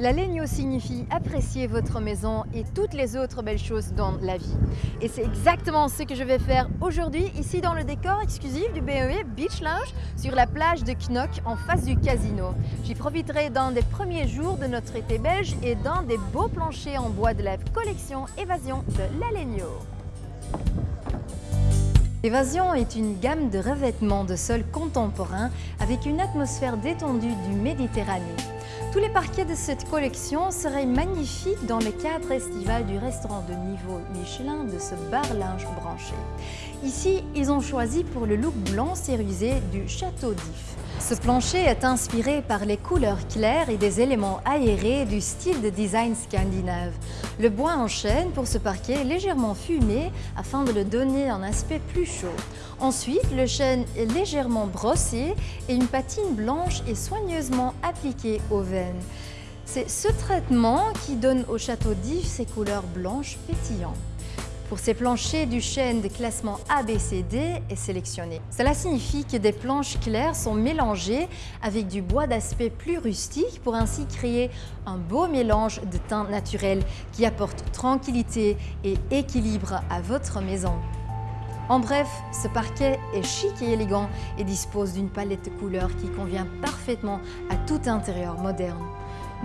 L'alegno signifie apprécier votre maison et toutes les autres belles choses dans la vie. Et c'est exactement ce que je vais faire aujourd'hui ici dans le décor exclusif du BEE Beach Lounge sur la plage de Knock en face du casino. J'y profiterai dans des premiers jours de notre été belge et dans des beaux planchers en bois de la collection Évasion de l'Alegno. Évasion est une gamme de revêtements de sol contemporains avec une atmosphère détendue du Méditerranée. Tous les parquets de cette collection seraient magnifiques dans le cadre estival du restaurant de niveau Michelin de ce bar linge branché. Ici, ils ont choisi pour le look blanc cérusé du Château d'If. Ce plancher est inspiré par les couleurs claires et des éléments aérés du style de design scandinave. Le bois en chêne pour ce parquet est légèrement fumé afin de le donner un aspect plus chaud. Ensuite, le chêne est légèrement brossé et une patine blanche est soigneusement appliquée aux veines. C'est ce traitement qui donne au château d'If ses couleurs blanches pétillantes. Pour ces planchers, du chêne de classement ABCD est sélectionné. Cela signifie que des planches claires sont mélangées avec du bois d'aspect plus rustique pour ainsi créer un beau mélange de teintes naturelles qui apporte tranquillité et équilibre à votre maison. En bref, ce parquet est chic et élégant et dispose d'une palette de couleurs qui convient parfaitement à tout intérieur moderne.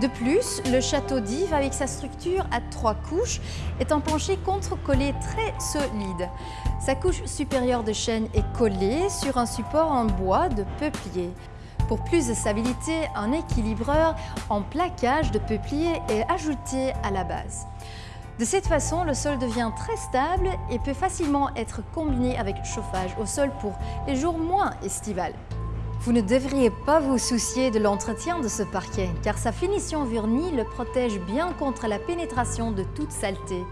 De plus, le château d'Yves, avec sa structure à trois couches, est un plancher contre-collé très solide. Sa couche supérieure de chêne est collée sur un support en bois de peuplier. Pour plus de stabilité, un équilibreur en plaquage de peuplier est ajouté à la base. De cette façon, le sol devient très stable et peut facilement être combiné avec chauffage au sol pour les jours moins estivales. Vous ne devriez pas vous soucier de l'entretien de ce parquet, car sa finition vernie le protège bien contre la pénétration de toute saleté.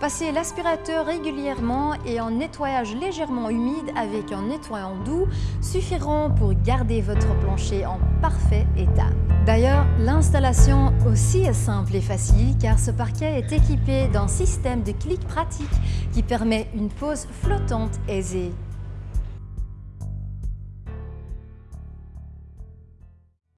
Passez l'aspirateur régulièrement et un nettoyage légèrement humide avec un nettoyant doux suffiront pour garder votre plancher en parfait état. D'ailleurs, l'installation aussi est simple et facile car ce parquet est équipé d'un système de clic pratique qui permet une pose flottante aisée.